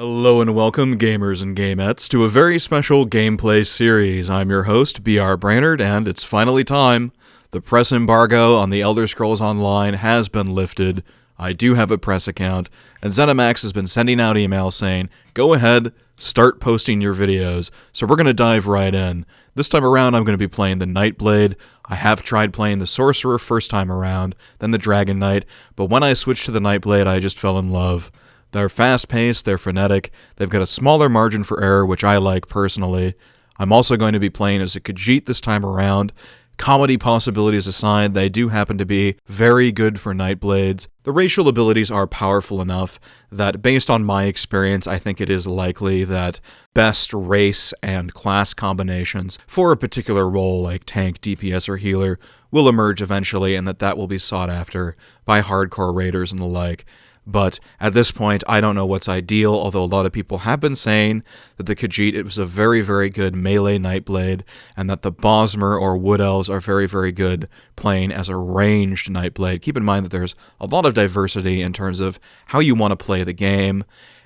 Hello and welcome, gamers and gamettes, to a very special gameplay series. I'm your host, BR Brainerd, and it's finally time. The press embargo on the Elder Scrolls Online has been lifted. I do have a press account, and ZeniMax has been sending out emails saying, go ahead, start posting your videos. So we're going to dive right in. This time around, I'm going to be playing the Nightblade. I have tried playing the Sorcerer first time around, then the Dragon Knight, but when I switched to the Nightblade, I just fell in love. They're fast paced, they're frenetic, they've got a smaller margin for error, which I like personally. I'm also going to be playing as a Khajiit this time around. Comedy possibilities aside, they do happen to be very good for Nightblades. The racial abilities are powerful enough that, based on my experience, I think it is likely that best race and class combinations for a particular role, like tank, DPS, or healer, will emerge eventually, and that that will be sought after by hardcore raiders and the like. But at this point, I don't know what's ideal, although a lot of people have been saying that the Khajiit it was a very, very good melee Nightblade, and that the Bosmer or Wood Elves are very, very good playing as a ranged Nightblade. Keep in mind that there's a lot of diversity in terms of how you want to play the game,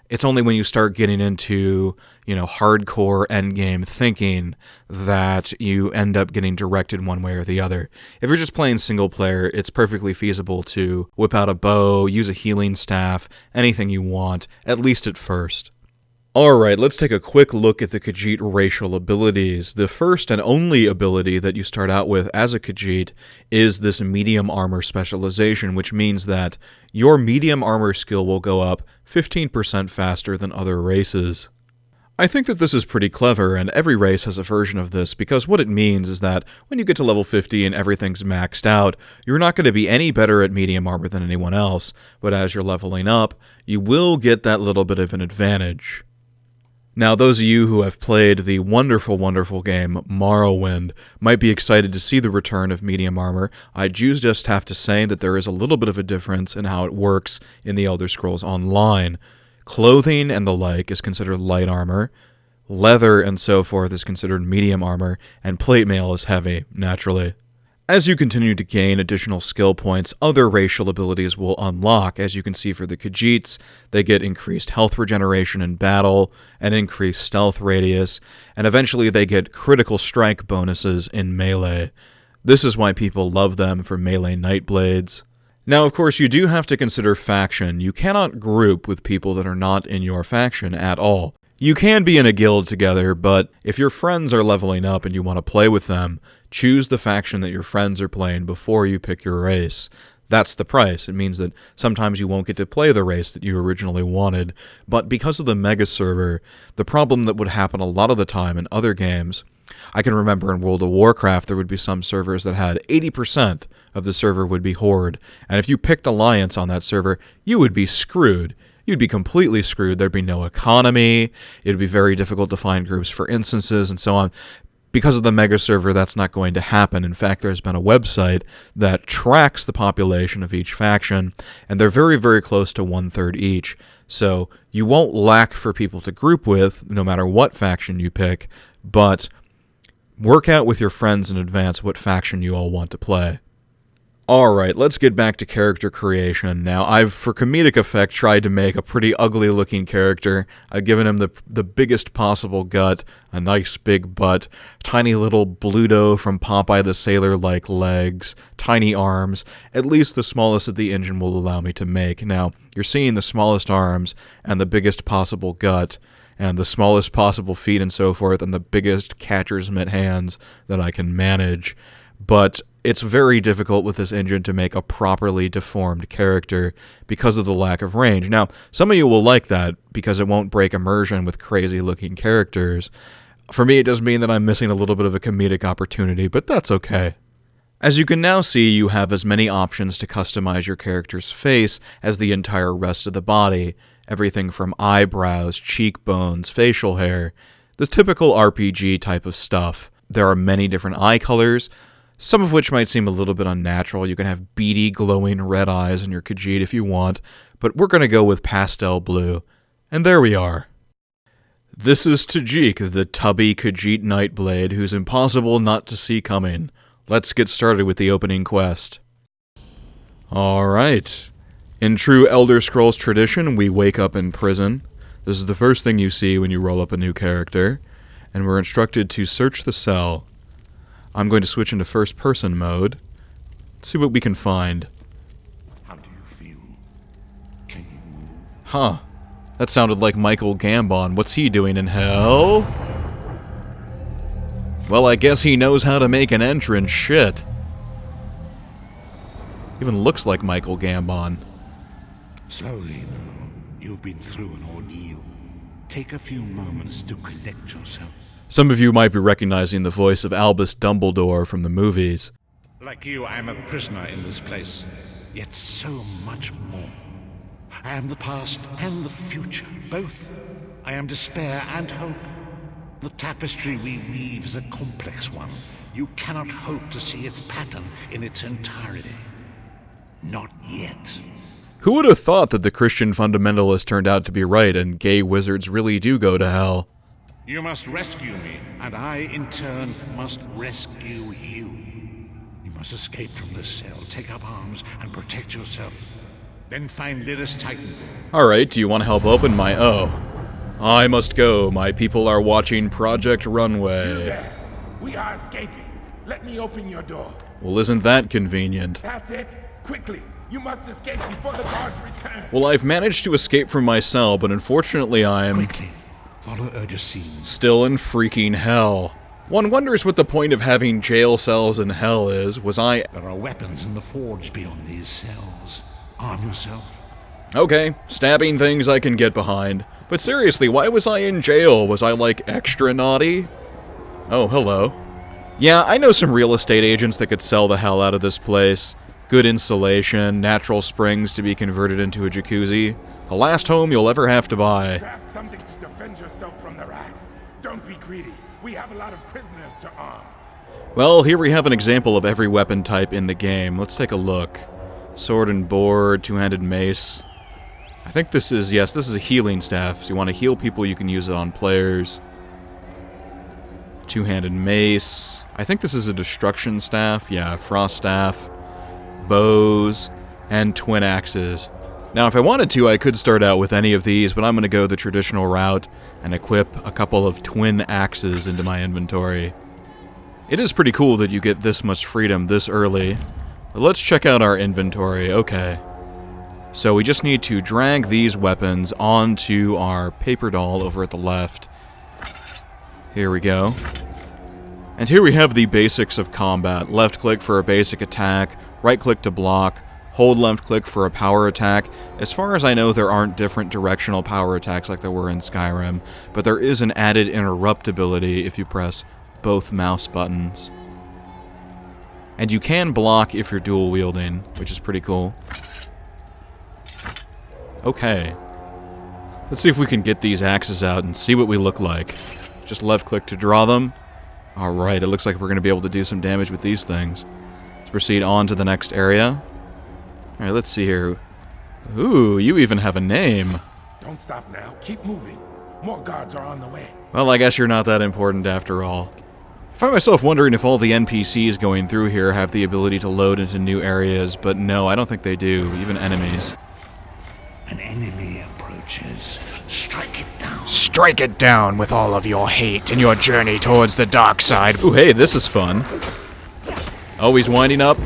it's only when you start getting into, you know, hardcore endgame thinking that you end up getting directed one way or the other. If you're just playing single player, it's perfectly feasible to whip out a bow, use a healing staff, anything you want, at least at first. Alright, let's take a quick look at the Khajiit racial abilities. The first and only ability that you start out with as a Khajiit is this medium armor specialization, which means that your medium armor skill will go up 15% faster than other races. I think that this is pretty clever, and every race has a version of this, because what it means is that when you get to level 50 and everything's maxed out, you're not going to be any better at medium armor than anyone else, but as you're leveling up, you will get that little bit of an advantage. Now, those of you who have played the wonderful, wonderful game Morrowind might be excited to see the return of medium armor. I do just have to say that there is a little bit of a difference in how it works in the Elder Scrolls Online. Clothing and the like is considered light armor, leather and so forth is considered medium armor, and plate mail is heavy, naturally. As you continue to gain additional skill points, other racial abilities will unlock. As you can see for the Khajiits, they get increased health regeneration in battle, an increased stealth radius, and eventually they get critical strike bonuses in melee. This is why people love them for melee Nightblades. Now, of course, you do have to consider faction. You cannot group with people that are not in your faction at all. You can be in a guild together, but if your friends are leveling up and you want to play with them, choose the faction that your friends are playing before you pick your race. That's the price. It means that sometimes you won't get to play the race that you originally wanted, but because of the mega server, the problem that would happen a lot of the time in other games I can remember in World of Warcraft, there would be some servers that had 80% of the server would be Horde. And if you picked Alliance on that server, you would be screwed you'd be completely screwed. There'd be no economy. It'd be very difficult to find groups for instances and so on. Because of the mega server, that's not going to happen. In fact, there's been a website that tracks the population of each faction, and they're very, very close to one third each. So you won't lack for people to group with, no matter what faction you pick, but work out with your friends in advance what faction you all want to play. Alright, let's get back to character creation. Now, I've, for comedic effect, tried to make a pretty ugly looking character. I've given him the, the biggest possible gut, a nice big butt, tiny little Bluto from Popeye the Sailor like legs, tiny arms, at least the smallest that the engine will allow me to make. Now, you're seeing the smallest arms and the biggest possible gut and the smallest possible feet and so forth and the biggest catcher's mitt hands that I can manage. But it's very difficult with this engine to make a properly deformed character because of the lack of range. Now, some of you will like that because it won't break immersion with crazy looking characters. For me, it does mean that I'm missing a little bit of a comedic opportunity, but that's okay. As you can now see, you have as many options to customize your character's face as the entire rest of the body. Everything from eyebrows, cheekbones, facial hair, this typical RPG type of stuff. There are many different eye colors, some of which might seem a little bit unnatural. You can have beady, glowing red eyes in your Khajiit if you want, but we're going to go with pastel blue. And there we are. This is Tajik, the tubby Khajiit Nightblade, who's impossible not to see coming. Let's get started with the opening quest. Alright. In true Elder Scrolls tradition, we wake up in prison. This is the first thing you see when you roll up a new character, and we're instructed to search the cell. I'm going to switch into first person mode. Let's see what we can find. How do you feel? Can you move? Huh. That sounded like Michael Gambon. What's he doing in hell? Well, I guess he knows how to make an entrance. Shit. Even looks like Michael Gambon. Slowly now. You've been through an ordeal. Take a few moments to collect yourself. Some of you might be recognizing the voice of Albus Dumbledore from the movies. Like you, I am a prisoner in this place. Yet so much more. I am the past and the future, both. I am despair and hope. The tapestry we weave is a complex one. You cannot hope to see its pattern in its entirety. Not yet. Who would have thought that the Christian fundamentalist turned out to be right and gay wizards really do go to hell? You must rescue me, and I, in turn, must rescue you. You must escape from this cell, take up arms, and protect yourself. Then find Lyris Titan. Alright, do you want to help open my... Oh. I must go. My people are watching Project Runway. There. We are escaping. Let me open your door. Well, isn't that convenient? That's it. Quickly. You must escape before the guards return. Well, I've managed to escape from my cell, but unfortunately I'm Quickly, follow Urgesine. still in freaking hell. One wonders what the point of having jail cells in hell is. Was I... There are weapons in the forge beyond these cells. Arm yourself. Okay, stabbing things I can get behind. But seriously, why was I in jail? Was I, like, extra naughty? Oh, hello. Yeah, I know some real estate agents that could sell the hell out of this place. Good insulation, natural springs to be converted into a jacuzzi. The last home you'll ever have to buy. Defend yourself from the rats. Don't be greedy. We have a lot of prisoners to arm. Well, here we have an example of every weapon type in the game. Let's take a look. Sword and board, two-handed mace. I think this is, yes, this is a healing staff. So you want to heal people, you can use it on players. Two-handed mace. I think this is a destruction staff. Yeah, frost staff. Bows. And twin axes. Now, if I wanted to, I could start out with any of these, but I'm going to go the traditional route and equip a couple of twin axes into my inventory. It is pretty cool that you get this much freedom this early. But let's check out our inventory. Okay. So we just need to drag these weapons onto our paper doll over at the left. Here we go. And here we have the basics of combat. Left click for a basic attack, right click to block, hold left click for a power attack. As far as I know, there aren't different directional power attacks like there were in Skyrim, but there is an added interrupt ability if you press both mouse buttons. And you can block if you're dual wielding, which is pretty cool. Okay. Let's see if we can get these axes out and see what we look like. Just left click to draw them. Alright, it looks like we're going to be able to do some damage with these things. Let's proceed on to the next area. Alright, let's see here. Ooh, you even have a name. Don't stop now. Keep moving. More guards are on the way. Well, I guess you're not that important after all. I find myself wondering if all the NPCs going through here have the ability to load into new areas, but no, I don't think they do, even enemies. An enemy approaches. Strike it down. Strike it down with all of your hate in your journey towards the dark side. Ooh, hey, this is fun. Always winding up.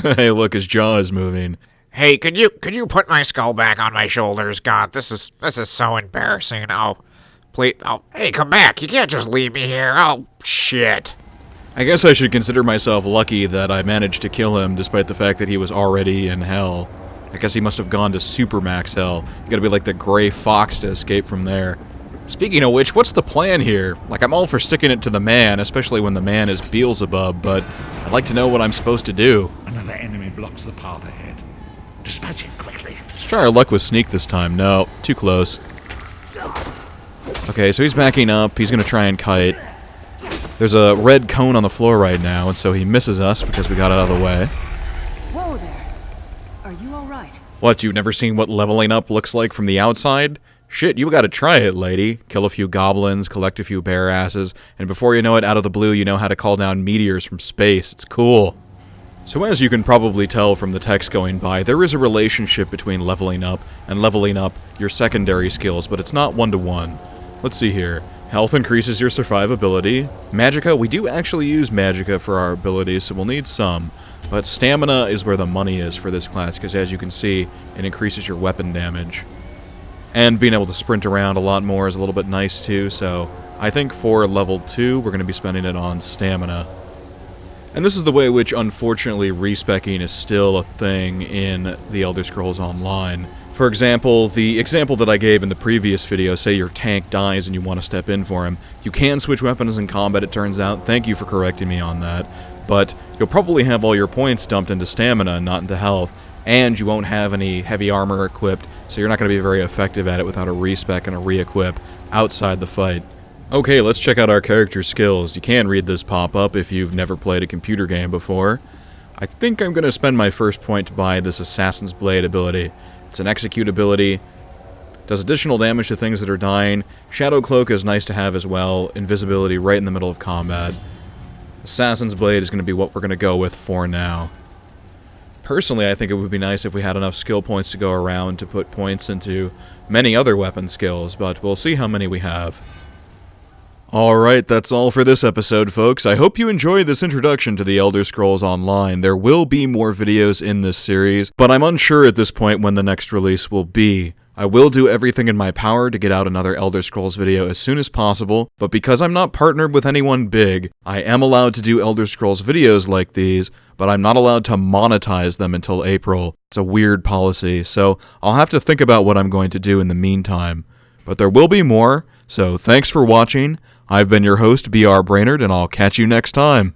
hey, look, his jaw is moving. Hey, could you could you put my skull back on my shoulders? God, this is this is so embarrassing. Oh, please. Oh, hey, come back. You can't just leave me here. Oh, shit. I guess I should consider myself lucky that I managed to kill him despite the fact that he was already in hell. I guess he must have gone to Supermax hell. You gotta be like the gray fox to escape from there. Speaking of which, what's the plan here? Like, I'm all for sticking it to the man, especially when the man is Beelzebub, but I'd like to know what I'm supposed to do. Another enemy blocks the path ahead. Dispatch it quickly. Let's try our luck with Sneak this time. No, too close. Okay, so he's backing up. He's gonna try and kite. There's a red cone on the floor right now, and so he misses us because we got out of the way. Whoa there. Are you alright? What, you've never seen what leveling up looks like from the outside? Shit, you gotta try it, lady. Kill a few goblins, collect a few bear asses, and before you know it, out of the blue, you know how to call down meteors from space. It's cool. So as you can probably tell from the text going by, there is a relationship between leveling up and leveling up your secondary skills, but it's not one-to-one. Let's see here. Health increases your survivability. Magicka, we do actually use Magicka for our abilities, so we'll need some. But stamina is where the money is for this class, because as you can see, it increases your weapon damage. And being able to sprint around a lot more is a little bit nice too, so I think for level 2, we're going to be spending it on stamina. And this is the way which, unfortunately, respecking is still a thing in The Elder Scrolls Online. For example, the example that I gave in the previous video, say your tank dies and you want to step in for him, you can switch weapons in combat, it turns out. Thank you for correcting me on that. But you'll probably have all your points dumped into stamina and not into health, and you won't have any heavy armor equipped, so you're not going to be very effective at it without a respec and a re-equip outside the fight. Okay, let's check out our character skills. You can read this pop-up if you've never played a computer game before. I think I'm going to spend my first point to buy this Assassin's Blade ability. It's an execute ability, does additional damage to things that are dying. Shadow Cloak is nice to have as well, invisibility right in the middle of combat. Assassin's Blade is going to be what we're going to go with for now. Personally, I think it would be nice if we had enough skill points to go around to put points into many other weapon skills, but we'll see how many we have. Alright, that's all for this episode, folks. I hope you enjoyed this introduction to the Elder Scrolls Online. There will be more videos in this series, but I'm unsure at this point when the next release will be. I will do everything in my power to get out another Elder Scrolls video as soon as possible, but because I'm not partnered with anyone big, I am allowed to do Elder Scrolls videos like these, but I'm not allowed to monetize them until April. It's a weird policy, so I'll have to think about what I'm going to do in the meantime. But there will be more, so thanks for watching. I've been your host, BR Brainerd, and I'll catch you next time.